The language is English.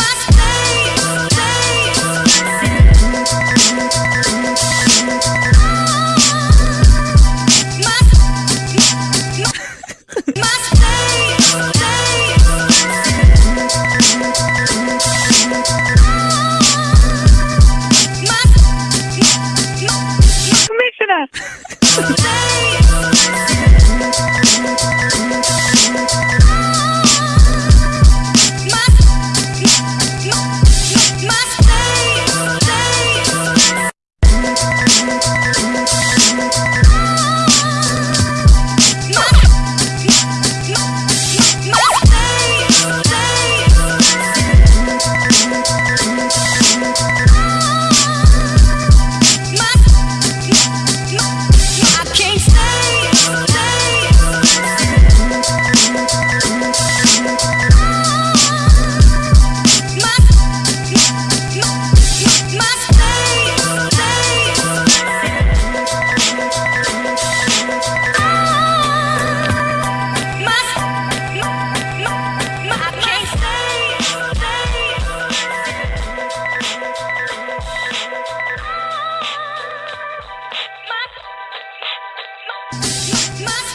must My